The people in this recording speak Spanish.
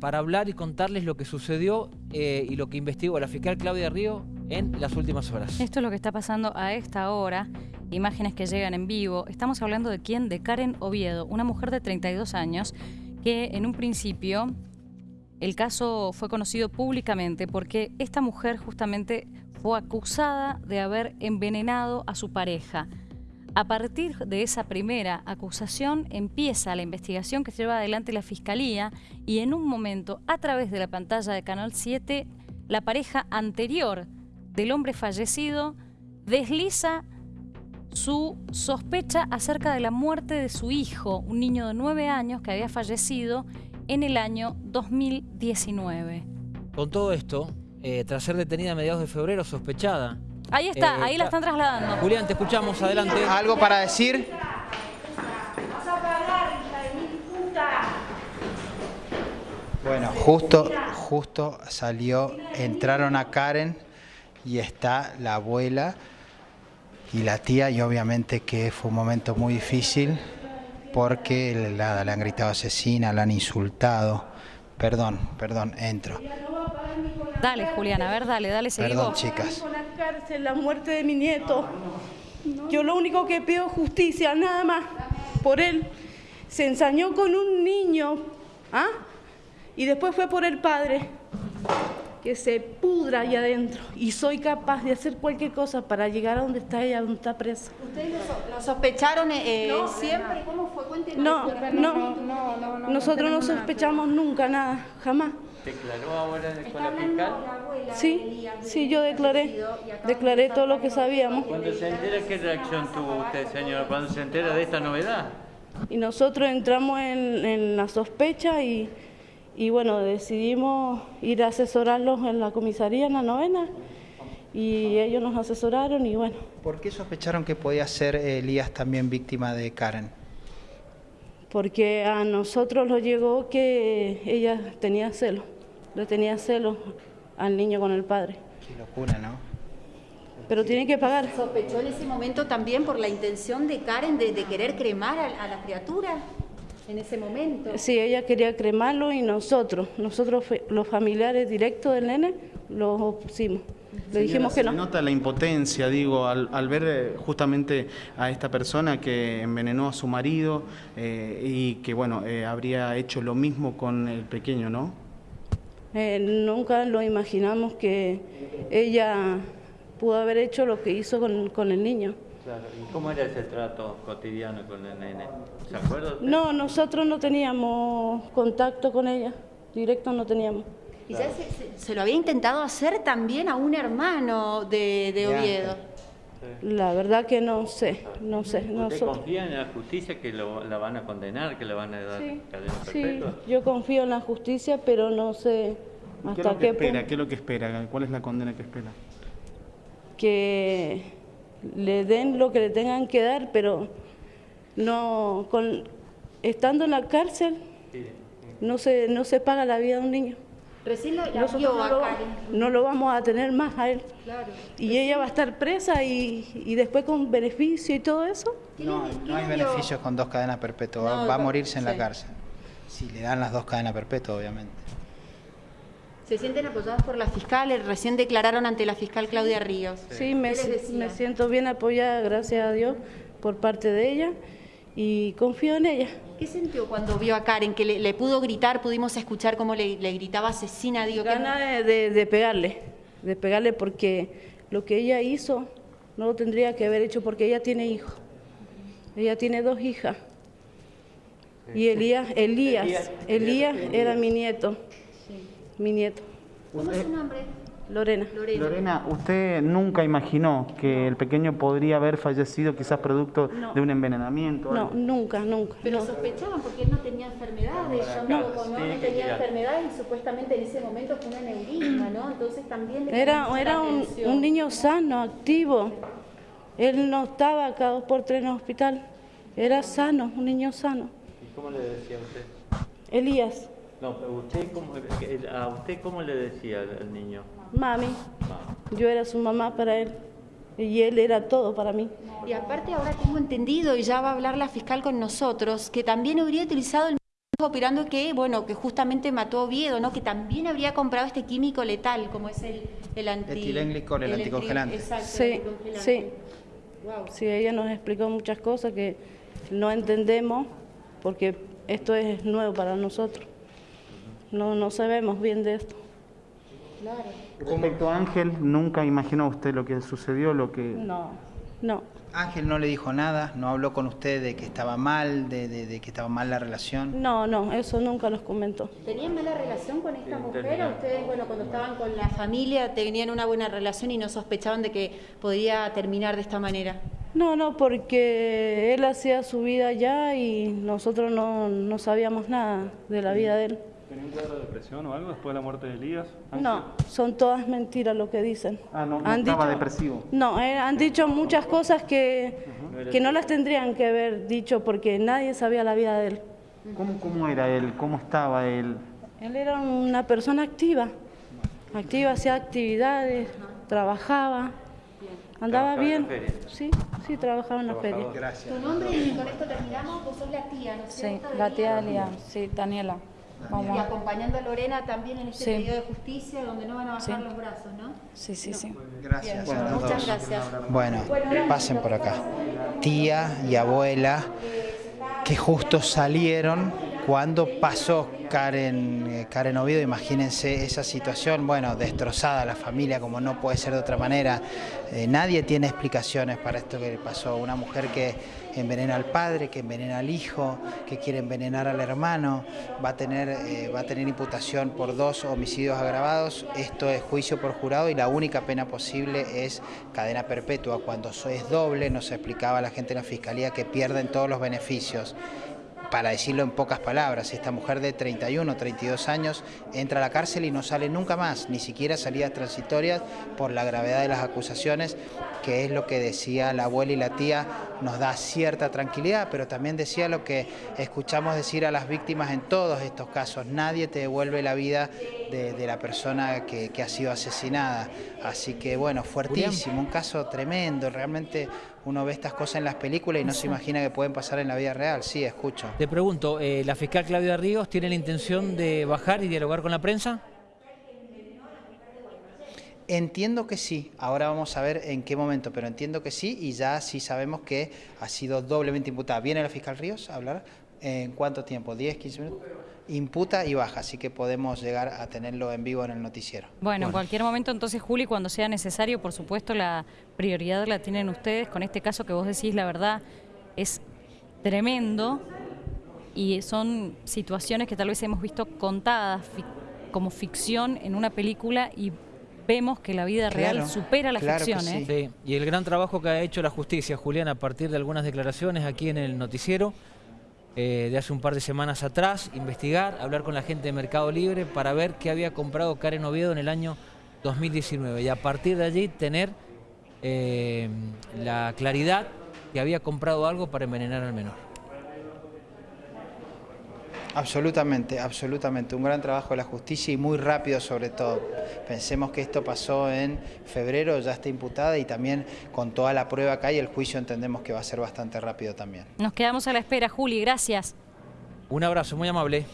para, hablar y contarles lo que sucedió eh, y lo que investigó la fiscal Claudia Río en las últimas horas. Esto es lo que está pasando a esta hora, imágenes que llegan en vivo. Estamos hablando de quién, de Karen Oviedo, una mujer de 32 años que en un principio el caso fue conocido públicamente porque esta mujer justamente fue acusada de haber envenenado a su pareja. A partir de esa primera acusación empieza la investigación que lleva adelante la Fiscalía y en un momento, a través de la pantalla de Canal 7, la pareja anterior del hombre fallecido desliza su sospecha acerca de la muerte de su hijo, un niño de nueve años que había fallecido en el año 2019. Con todo esto, eh, tras ser detenida a mediados de febrero, sospechada. Ahí está, eh, ahí la están trasladando. Julián, te escuchamos, adelante. ¿Algo para decir? Bueno, justo, justo salió, entraron a Karen y está la abuela y la tía y obviamente que fue un momento muy difícil porque la, le han gritado asesina, la han insultado. Perdón, perdón, entro. Dale, Julián, a ver, dale, dale, seguí Perdón, chicas. La cárcel, la muerte de mi nieto. Yo lo único que pido es justicia, nada más. Por él. Se ensañó con un niño. ¿Ah? Y después fue por el padre. Que se pudra ahí adentro. Y soy capaz de hacer cualquier cosa para llegar a donde está ella, donde está presa. ¿Ustedes lo, so- lo sospecharon eh, eh, siempre? ¿Cómo fue? Cuéntenos. No, no, nosotros no sospechamos nunca nada, jamás. ¿Declaró ahora con la fiscal? Sí, sí, yo declaré, declaré todo lo que sabíamos. Cuando se entera, ¿qué reacción tuvo usted, señora? Cuando se entera de esta novedad. Y nosotros entramos en, en la sospecha y, y bueno, decidimos ir a asesorarlos en la comisaría, en la novena, y ellos nos asesoraron y bueno, ¿Por qué sospecharon que podía ser Elías también víctima de Karen? porque a nosotros nos llegó que ella tenía celos, le tenía celos al niño con el padre, Qué locura, ¿no? pero tiene que pagar. ¿Sospechó en ese momento también por la intención de Karen de, de querer cremar a, a la criatura? En ese momento. Sí, ella quería cremarlo y nosotros, nosotros los familiares directos del nene, los opusimos. Le dijimos que Se no. nota la impotencia, digo, al, al ver eh, justamente a esta persona que envenenó a su marido eh, y que, bueno, eh, habría hecho lo mismo con el pequeño, ¿no? Eh, nunca lo imaginamos que ella pudo haber hecho lo que hizo con, con el niño. Claro. ¿Y cómo era ese trato cotidiano con el nene? ¿Se acuerda? No, nosotros no teníamos contacto con ella, directo no teníamos. Y ya se, se- se lo había intentado hacer también a un hermano de, de Oviedo. La verdad que no sé, no sé. ¿Usted Nosotros, confía en la justicia que lo- la van a condenar, que le van a dar sí, cadena sí, yo confío en la justicia, pero no sé ¿Qué es hasta lo que qué espera? punto ¿Qué es lo que espera? ¿Cuál es la condena que espera? que le den lo que le tengan que dar, pero no con estando en la cárcel no se no se paga la vida de un niño. Recién la, la Nosotros vio no a lo, Karen. no lo vamos a tener más a él. Claro. Y ella va a estar presa y, y después con beneficio y todo eso. ¿Qué No, no hay beneficios con dos cadenas perpetuas, va- No, va a morirse en la sí. cárcel. Si le dan las dos cadenas perpetuas, obviamente. Se sienten apoyados por la fiscal, eh, recién declararon ante la fiscal Claudia Ríos. Sí, me, ¿Qué les si- decía? me siento bien apoyada, gracias a Dios, por parte de ella y confío en ella. ¿Qué sintió cuando vio a Karen? Que le, le pudo gritar, pudimos escuchar cómo le, le gritaba asesina, digo, que Gana de, de- de pegarle, de pegarle porque lo que ella hizo no lo tendría que haber hecho porque ella tiene hijos. Ella tiene dos hijas. Y Elías, Elías, Elías, Elías Elías. era mi nieto, mi nieto, ¿Cómo es su nombre? Lorena. Lorena. Lorena, ¿usted nunca imaginó que el pequeño podría haber fallecido quizás producto No. de un envenenamiento? No, algo? nunca, nunca. Pero no. sospechaban porque él no tenía enfermedades, ya No, no, no, sí, no que tenía enfermedades y supuestamente en ese momento fue un aneurisma, ¿no? Entonces también le Era, era un, niño sano, activo. Él no estaba cada dos por tres en el hospital. Era sano, un niño sano. ¿Y cómo le decía a usted? Elías, No, pero usted cómo, ¿a usted cómo le decía al niño? Mami, yo era su mamá para él. Y él era todo para mí. Y aparte ahora tengo entendido, y ya va a hablar la fiscal con nosotros, que también habría utilizado el mismo operando que, bueno, que justamente mató a Oviedo, ¿no? Que también habría comprado este químico letal, como es el, el anti... Etilenglicol, el el anticongelante. Exacto, Sí, el anticongelante. sí. Wow. Sí, ella nos explicó muchas cosas que no entendemos porque esto es nuevo para nosotros. No, no sabemos bien de esto. Claro. Respecto a Ángel, ¿nunca imaginó usted lo que sucedió, lo que... No, no. Ángel no le dijo nada, no habló con usted de que estaba mal, de, de- de que estaba mal la relación. No, no, eso nunca nos comentó. ¿Tenían mala relación con esta mujer? ¿O ustedes, bueno, cuando estaban con la familia, tenían una buena relación y no sospechaban de que podría terminar de esta manera? No, no, porque él hacía su vida allá y nosotros no, no sabíamos nada de la vida de él. ¿Tenía un cuadro de depresión o algo después de la muerte de Elías? No, son todas mentiras lo que dicen. Ah, no, no Han estaba dicho- depresivo. No, eh, han dicho muchas cosas que, que no las tendrían que haber dicho porque nadie sabía la vida de él. ¿Cómo, ¿Cómo era él? ¿Cómo estaba él? Él era una persona activa, activa, hacía actividades, trabajaba, andaba en bien. la feria. Sí, sí, trabajaba en la feria. Gracias. Tu nombre, y con esto terminamos, vos sos la tía, ¿no es Sí, cierto? de la Lía? tía Elia, sí, Daniela. Y acompañando a Lorena también en este Sí. periodo de justicia donde no van a bajar Sí. los brazos, ¿no? Sí, sí, sí. Gracias los Muchas gracias. Bueno, pasen por acá. Tía y abuela que justo salieron cuando pasó Karen, eh, Karen Oviedo. Imagínense esa situación, bueno, destrozada la familia, como no puede ser de otra manera. Eh, nadie tiene explicaciones para esto que le pasó. Una mujer que envenena al padre, que envenena al hijo, que quiere envenenar al hermano, va a tener, eh, va a tener imputación por dos homicidios agravados. Esto es juicio por jurado y la única pena posible es cadena perpetua. Cuando es doble, nos explicaba la gente de la fiscalía que pierden todos los beneficios. Para decirlo en pocas palabras, esta mujer de 31 32 años entra a la cárcel y no sale nunca más, ni siquiera salidas transitorias por la gravedad de las acusaciones, que es lo que decía la abuela y la tía, nos da cierta tranquilidad, pero también decía lo que escuchamos decir a las víctimas en todos estos casos, nadie te devuelve la vida de, de la persona que, que ha sido asesinada. Así que bueno, fuertísimo, un caso tremendo, realmente uno ve estas cosas en las películas y no se imagina que pueden pasar en la vida real. Sí, escucho. Te pregunto, eh, ¿la fiscal Claudia Ríos tiene la intención de bajar y dialogar con la prensa? Entiendo que sí, ahora vamos a ver en qué momento, pero entiendo que sí y ya sí sabemos que ha sido doblemente imputada. ¿Viene la fiscal Ríos a hablar? ¿En cuánto tiempo? ¿10, 15 minutos? Imputa y baja, así que podemos llegar a tenerlo en vivo en el noticiero. Bueno, en cualquier momento, entonces, Juli, cuando sea necesario, por supuesto, la prioridad la tienen ustedes. Con este caso que vos decís, la verdad, es tremendo y son situaciones que tal vez hemos visto contadas fi- como ficción en una película y vemos que la vida real Claro, supera la claro ficción. ¿eh? Sí, y el gran trabajo que ha hecho la justicia, Julián, a partir de algunas declaraciones aquí en el noticiero, eh, de hace un par de semanas atrás, investigar, hablar con la gente de Mercado Libre para ver qué había comprado Karen Oviedo en el año 2019 y a partir de allí tener eh, la claridad que había comprado algo para envenenar al menor. Absolutamente, absolutamente. Un gran trabajo de la justicia y muy rápido sobre todo. Pensemos que esto pasó en febrero, ya está imputada y también con toda la prueba acá y el juicio entendemos que va a ser bastante rápido también. Nos quedamos a la espera, Juli, gracias. Un abrazo muy amable.